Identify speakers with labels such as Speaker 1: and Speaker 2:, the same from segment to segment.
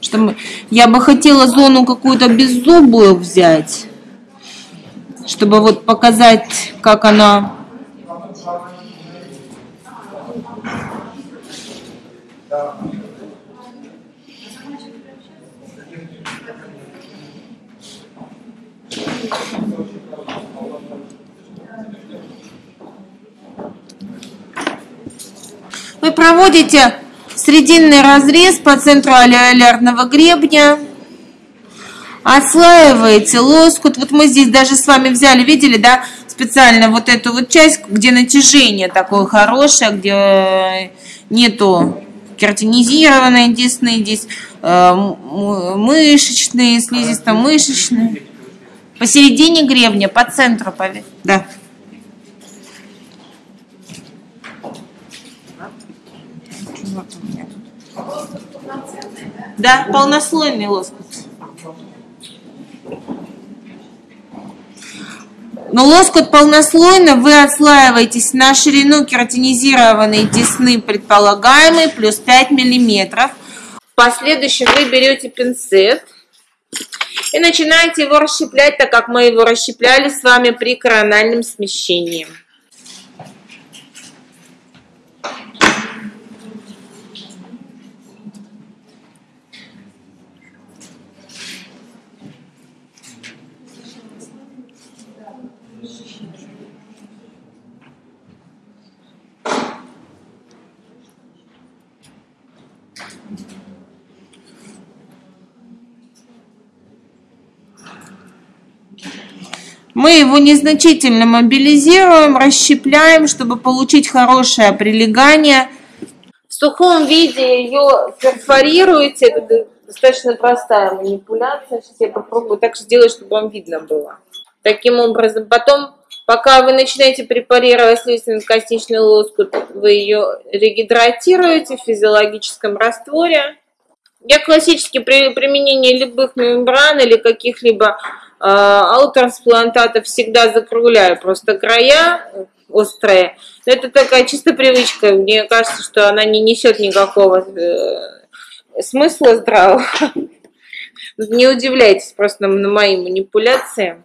Speaker 1: Что мы, я бы хотела зону какую-то беззубую взять, чтобы вот показать, как она Вы проводите срединный разрез по центру аллеолярного гребня, отслаиваете лоскут. Вот мы здесь даже с вами взяли, видели, да, специально вот эту вот часть, где натяжение такое хорошее, где нету кератинизированной десны, здесь э, мышечные, слизисто-мышечные. Посередине гребня, по центру, да. Да, полнослойный лоскут. Но лоскут полнослойно вы отслаиваетесь на ширину кератинизированной десны предполагаемой плюс 5 миллиметров. В последующем вы берете пинцет и начинаете его расщеплять, так как мы его расщепляли с вами при корональном смещении. Мы его незначительно мобилизируем, расщепляем, чтобы получить хорошее прилегание. В сухом виде ее перфорируете. Это достаточно простая манипуляция. Сейчас я попробую так сделать, чтобы вам видно было. Таким образом, потом, пока вы начинаете препарировать слизистно-костичный лоскут, вы ее регидратируете в физиологическом растворе. Я классически при применении любых мембран или каких-либо а, аутотрансплантата всегда закругляю просто края острые. Но это такая чисто привычка. Мне кажется, что она не несет никакого э, смысла здравого. Не удивляйтесь просто на мои манипуляции.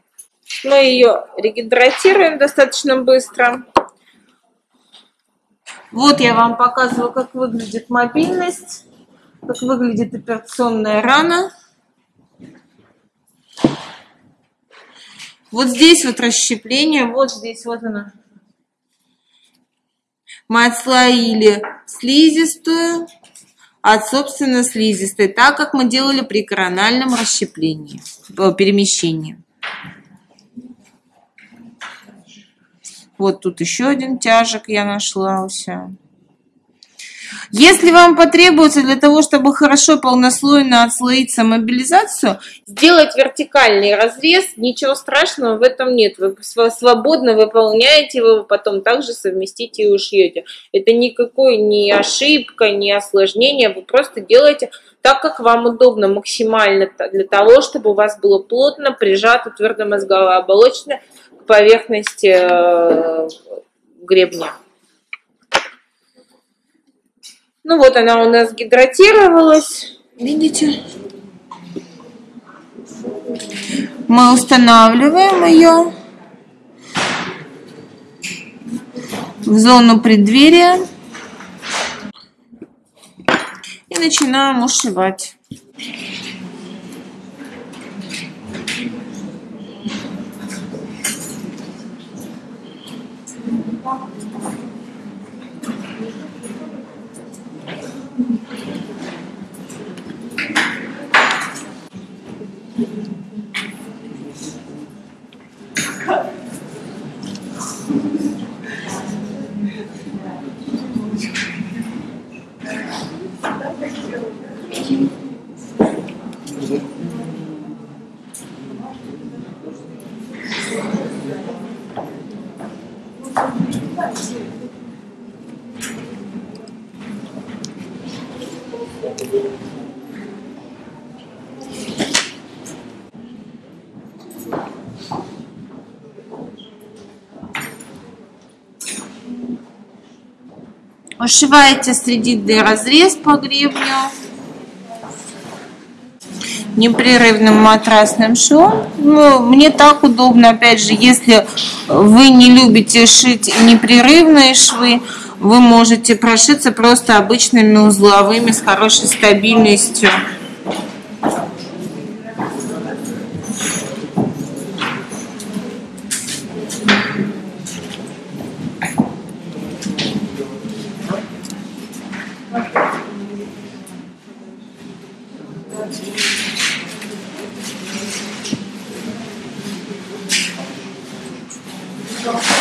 Speaker 1: Мы ее регидратируем достаточно быстро. Вот я вам показываю, как выглядит мобильность, как выглядит операционная рана. Вот здесь вот расщепление, вот здесь вот оно. Мы отслоили слизистую от, собственно, слизистой, так как мы делали при корональном расщеплении, э, перемещении. Вот тут еще один тяжек я нашла у себя. Если вам потребуется для того, чтобы хорошо полнослойно отслоить мобилизацию, сделать вертикальный разрез, ничего страшного в этом нет. Вы свободно выполняете его, потом также совместите и ушьете. Это никакой не ошибка, не осложнение, вы просто делаете так, как вам удобно максимально для того, чтобы у вас было плотно прижато твердомозговая оболочка к поверхности э, гребня. Ну вот она у нас гидратировалась. Видите? Мы устанавливаем ее в зону преддверия и начинаем ушивать. Ушиваете срединный разрез по гребню. непрерывным матрасным швом. Ну, мне так удобно, опять же, если вы не любите шить непрерывные швы, вы можете прошиться просто обычными узловыми с хорошей стабильностью. Merci.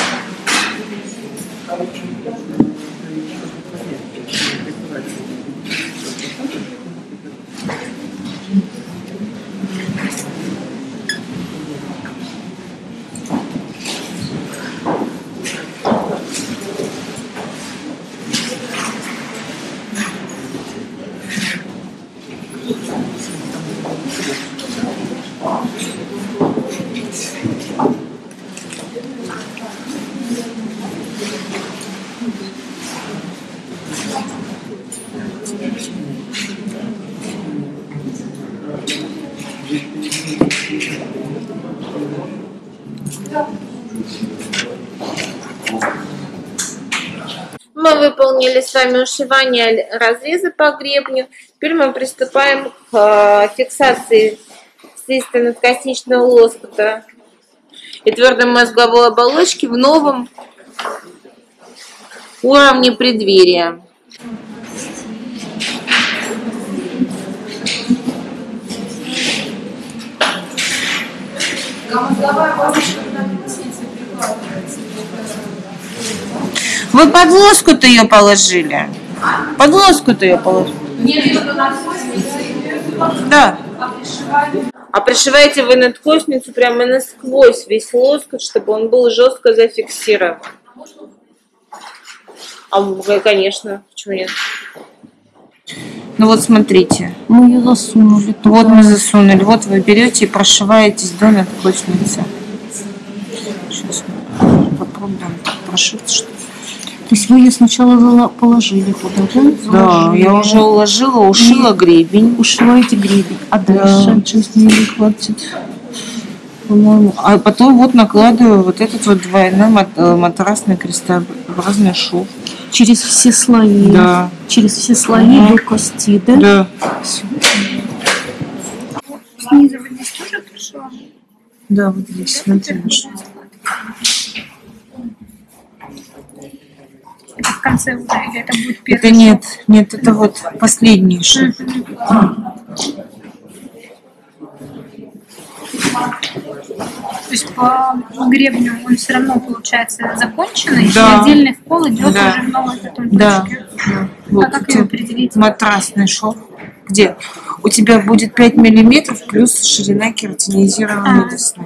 Speaker 1: Мы выполнили с вами ушивание разреза по гребню. Теперь мы приступаем к э, фиксации слизисто-надкосничного лоскута и твердой мозговой оболочки в новом уровне преддверия. Вы под лоскут ее положили? Под лоскут ее положили? Да. А пришиваете вы надкосницу прямо насквозь весь лоскут, чтобы он был жестко зафиксирован. А, конечно, почему нет? Ну вот смотрите.
Speaker 2: Мы ее засунули.
Speaker 1: Вот мы засунули. Вот вы берете и прошиваетесь до надкосницы. Сейчас мы прошиться, что
Speaker 2: то есть вы ее сначала положили туда, да?
Speaker 1: Да, я уже уложила, ушила и гребень.
Speaker 2: Ушиваете гребень. А дальше?
Speaker 1: Да, 6 милли хватит. По-моему. А потом вот накладываю вот этот вот двойной э, матрасный крестообразный шов.
Speaker 2: Через все слои.
Speaker 1: Да.
Speaker 2: Через все слои ага. до кости, да?
Speaker 1: Да.
Speaker 3: Снизу здесь тоже пришла?
Speaker 1: Да, вот здесь, смотри.
Speaker 3: Это в конце уже, или это будет первый?
Speaker 1: Это нет, нет, это вот последний шаг.
Speaker 3: То есть по гребню он все равно получается законченный,
Speaker 1: да.
Speaker 3: и отдельный в пол идет
Speaker 1: да.
Speaker 3: уже в новой потом
Speaker 1: да. Да.
Speaker 3: А
Speaker 1: Вот
Speaker 3: как ее определить?
Speaker 1: Матрасный шов. Где? У тебя будет 5 миллиметров плюс ширина кератинизированной
Speaker 3: А.
Speaker 1: десны.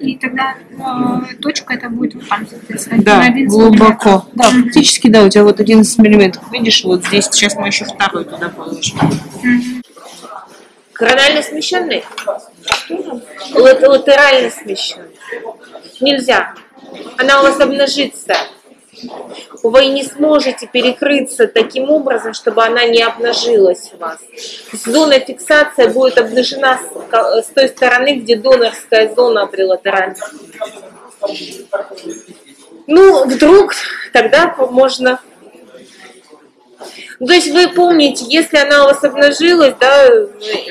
Speaker 3: И тогда э, точка это будет вот там, соответственно,
Speaker 1: Да,
Speaker 3: на 11
Speaker 1: глубоко. Да,
Speaker 3: Мгм.
Speaker 1: фактически, да, у тебя вот 11 миллиметров. Видишь, вот здесь сейчас мы еще второй туда положим.
Speaker 3: Мгм.
Speaker 1: Коронально смещенный? Лат- латерально смещенный. Нельзя. Она у вас обнажится. Вы не сможете перекрыться таким образом, чтобы она не обнажилась у вас. Зона фиксации будет обнажена с, той стороны, где донорская зона при латеральном. Ну, вдруг тогда можно ну, То есть вы помните, если она у вас обнажилась, да,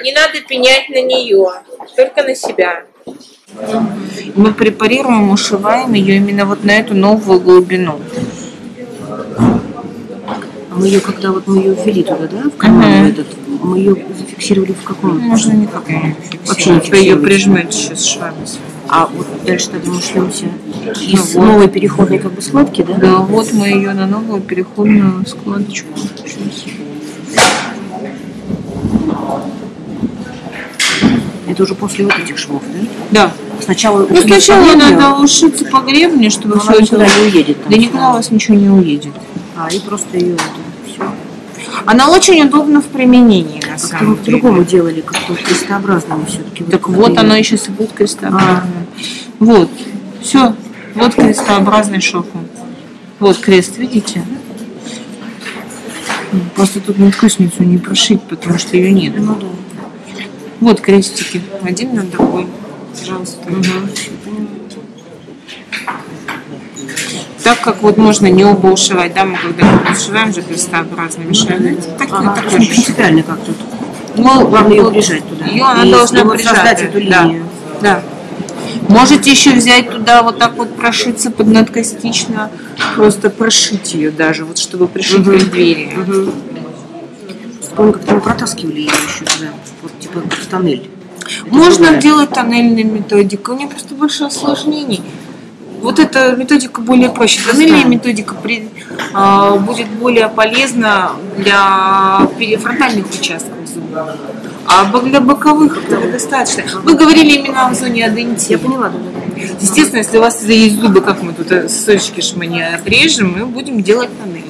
Speaker 1: не надо пенять на нее, только на себя. Мы препарируем, ушиваем ее именно вот на эту новую глубину.
Speaker 2: Мы ее, когда вот мы ее ввели туда, да, в канал
Speaker 1: Мгм.
Speaker 2: этот, мы ее зафиксировали в каком?
Speaker 1: Можно никак ее
Speaker 2: Вообще не
Speaker 1: Вы ее прижмете сейчас швами.
Speaker 2: А вот дальше тогда мы шлемся из
Speaker 1: Ну вот.
Speaker 2: новой переходной как бы складки, да?
Speaker 1: Да, вот мы ее на новую переходную складочку.
Speaker 2: Это уже после вот этих швов, да?
Speaker 1: Да.
Speaker 2: Сначала
Speaker 1: Ну, сначала
Speaker 2: по гребню,
Speaker 1: надо ушиться по гребню, чтобы
Speaker 2: но
Speaker 1: все это...
Speaker 2: никуда не уедет. там.
Speaker 1: Да никуда у вас ничего не уедет.
Speaker 2: А, и просто ее.
Speaker 1: Она очень удобна в применении, на
Speaker 2: мы
Speaker 1: самом деле.
Speaker 2: по-другому делали, как-то крестообразно все-таки.
Speaker 1: Так вот, оно еще и будет крестообразное. Вот, все, вот крестообразный шов. Вот крест, видите? Просто тут надкусницу не прошить, потому что ее нет.
Speaker 2: Ну да.
Speaker 1: Вот крестики. Один на другой. Пожалуйста. Так как вот можно не оба ушивать, да, мы когда ушиваем же крестообразными швами. Так,
Speaker 2: Ага,
Speaker 1: так
Speaker 2: не принципиально как тут.
Speaker 1: Ну,
Speaker 2: Главное ее прижать туда.
Speaker 1: Ее она
Speaker 2: И-
Speaker 1: должна
Speaker 2: вот
Speaker 1: прижать.
Speaker 2: эту
Speaker 1: да.
Speaker 2: линию.
Speaker 1: Да. Можете еще взять туда вот так вот прошиться под надкостично, просто прошить ее даже, вот чтобы пришить
Speaker 2: Мгм.
Speaker 1: преддверие.
Speaker 2: Угу. Помню, как-то мы протаскивали ее еще туда, вот типа как в тоннель. Это
Speaker 1: Можно делать тоннельной методикой, у нее просто больше осложнений. Вот эта методика более проще. Тоннельная методика при- а, будет более полезна для перифронтальных участков зуба. А для боковых этого достаточно. Вы говорили именно о зоне адентии.
Speaker 2: Я поняла, да.
Speaker 1: Естественно, если у вас есть зубы, как мы тут э, сочки не отрежем, мы будем делать тоннель.